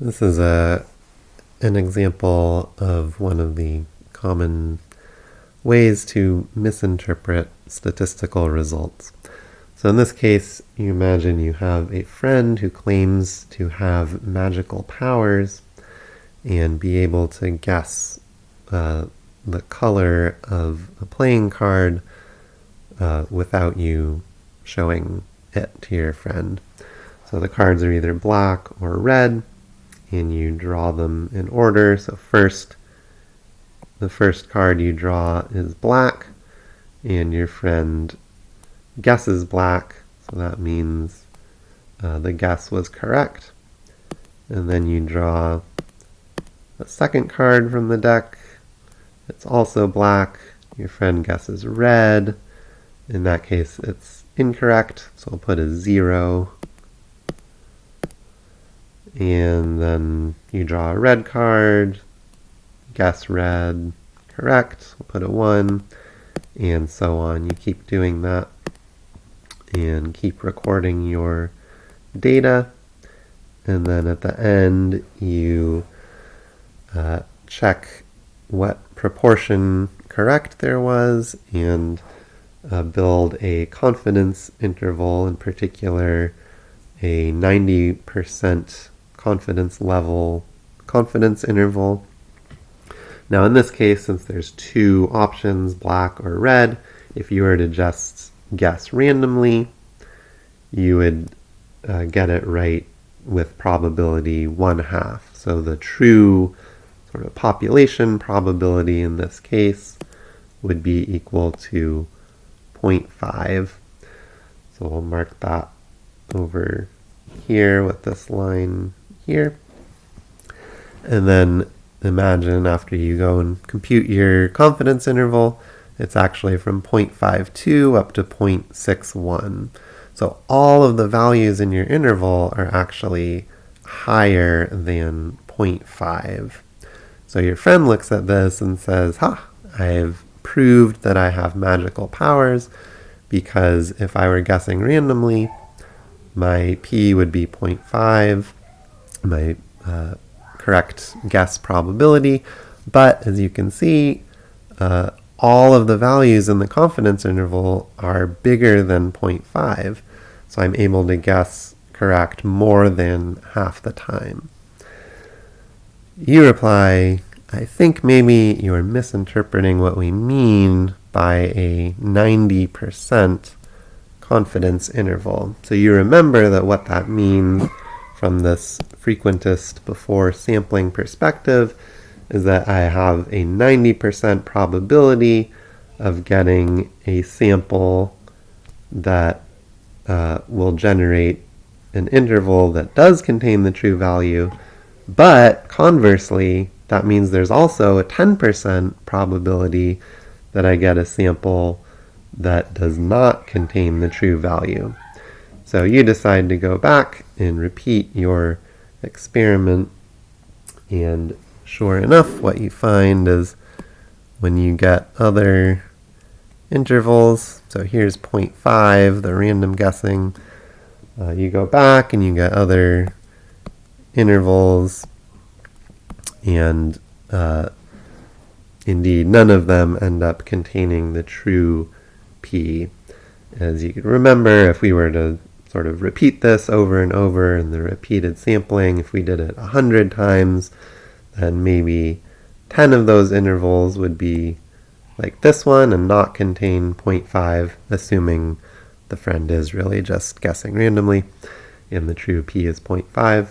This is a an example of one of the common ways to misinterpret statistical results. So in this case, you imagine you have a friend who claims to have magical powers and be able to guess uh, the color of a playing card uh, without you showing it to your friend. So the cards are either black or red, and you draw them in order. So first, the first card you draw is black, and your friend guesses black, so that means uh, the guess was correct. And then you draw a second card from the deck. It's also black. Your friend guesses red. In that case, it's incorrect, so I'll put a zero and then you draw a red card, guess red, correct, we'll put a 1, and so on. You keep doing that and keep recording your data, and then at the end you uh, check what proportion correct there was and uh, build a confidence interval, in particular a 90% confidence level, confidence interval. Now in this case, since there's two options, black or red, if you were to just guess randomly, you would uh, get it right with probability one half. So the true sort of population probability in this case would be equal to 0.5. So we'll mark that over here with this line here. And then imagine after you go and compute your confidence interval, it's actually from 0.52 up to 0.61. So all of the values in your interval are actually higher than 0.5. So your friend looks at this and says, ha, I've proved that I have magical powers because if I were guessing randomly, my p would be 0.5 my uh, correct guess probability. But as you can see, uh, all of the values in the confidence interval are bigger than 0.5. So I'm able to guess correct more than half the time. You reply, I think maybe you're misinterpreting what we mean by a 90% confidence interval. So you remember that what that means from this frequentist before sampling perspective is that I have a 90% probability of getting a sample that uh, will generate an interval that does contain the true value, but conversely, that means there's also a 10% probability that I get a sample that does not contain the true value. So you decide to go back and repeat your experiment and sure enough what you find is when you get other intervals, so here's 0.5, the random guessing, uh, you go back and you get other intervals and uh, indeed none of them end up containing the true p. As you remember, if we were to sort of repeat this over and over and the repeated sampling, if we did it 100 times, then maybe 10 of those intervals would be like this one and not contain 0.5, assuming the friend is really just guessing randomly and the true p is 0.5.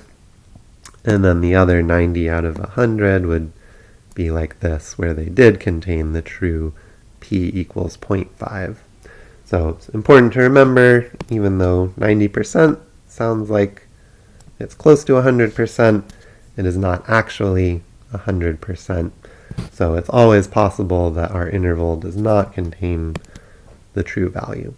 And then the other 90 out of 100 would be like this, where they did contain the true p equals 0.5. So it's important to remember, even though 90% sounds like it's close to 100%, it is not actually 100%. So it's always possible that our interval does not contain the true value.